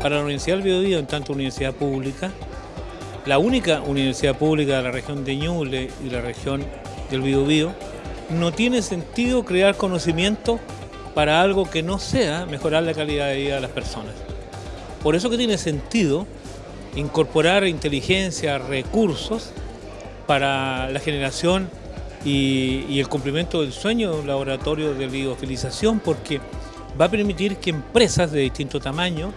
Para la Universidad del Biobío, en tanto universidad pública, la única universidad pública de la región de Ñuble y la región del Biobío, no tiene sentido crear conocimiento para algo que no sea mejorar la calidad de vida de las personas. Por eso que tiene sentido incorporar inteligencia, recursos para la generación y, el cumplimiento del sueño de un laboratorio de biofilización porque va a permitir que empresas de distinto tamaño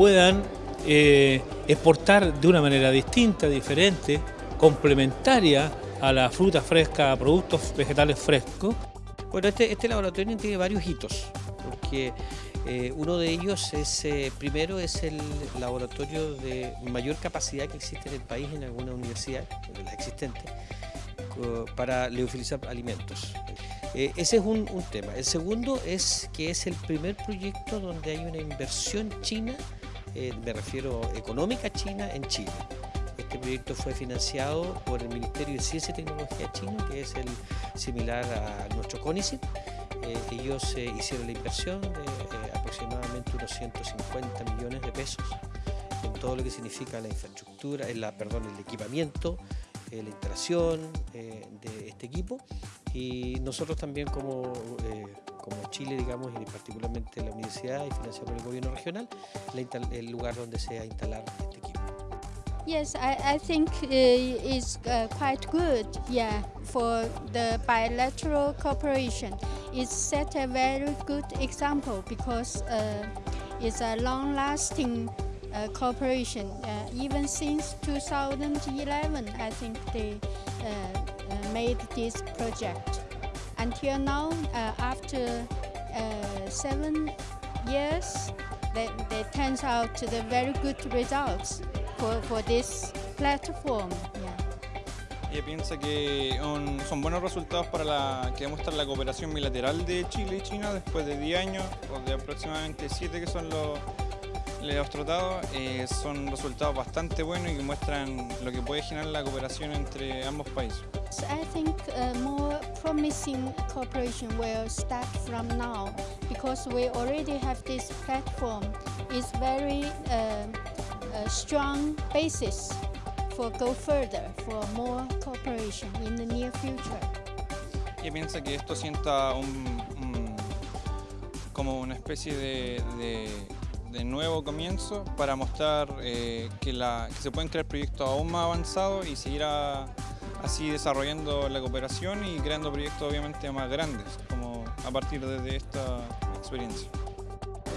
puedan eh, exportar de una manera distinta, diferente, complementaria a la fruta fresca, a productos vegetales frescos. Bueno, este, este laboratorio tiene varios hitos, porque eh, uno de ellos es, eh, primero, es el laboratorio de mayor capacidad que existe en el país en alguna universidad, de las existentes, para leofilizar alimentos. Ese es un, tema. El segundo es que es el primer proyecto donde hay una inversión china, me refiero económica china, en Chile. Este proyecto fue financiado por el Ministerio de Ciencia y Tecnología chino, que es el similar a nuestro CONICET. ellos hicieron la inversión de aproximadamente unos 150 millones de pesos en todo lo que significa la infraestructura, la, perdón, el equipamiento, eh, la instalación eh, de este equipo y nosotros también como, eh, como Chile, digamos, y particularmente la universidad y por el gobierno regional, el lugar donde se va a instalar este equipo. Yes, I, I think uh, it's uh, quite good, yeah, for the bilateral cooperation. It set a very good example because uh, it's a long-lasting uh, cooperation. Uh, even since 2011, I think they uh, uh, made this project. Until now, after seven years, that, that turns out the very good results for, for this platform. Ella piensa que son buenos resultados para la que demuestra la cooperación bilateral de Chile y China después de 10 años o de aproximadamente 7 que son los, los tratados. Eh, son resultados bastante buenos y que muestran lo que puede generar la cooperación entre ambos países. I think uh, more promising cooperation will start from now because we already have this platform. It's very uh, a strong basis for go further, for more cooperation in the near future. Y piensa que esto sienta un, como una especie de, de, nuevo comienzo para mostrar eh, que, la, se pueden crear proyectos aún más avanzados y seguir así desarrollando la cooperación y creando proyectos obviamente más grandes, como a partir de esta experiencia.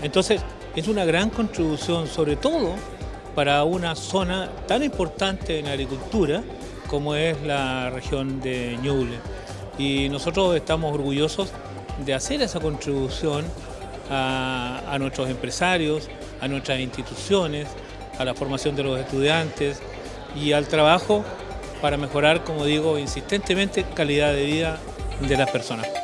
Entonces, es una gran contribución, sobre todo para una zona tan importante en agricultura como es la región de Ñuble. Y nosotros estamos orgullosos de hacer esa contribución a, nuestros empresarios, a nuestras instituciones, a la formación de los estudiantes y al trabajo para mejorar, como digo insistentemente, calidad de vida de las personas.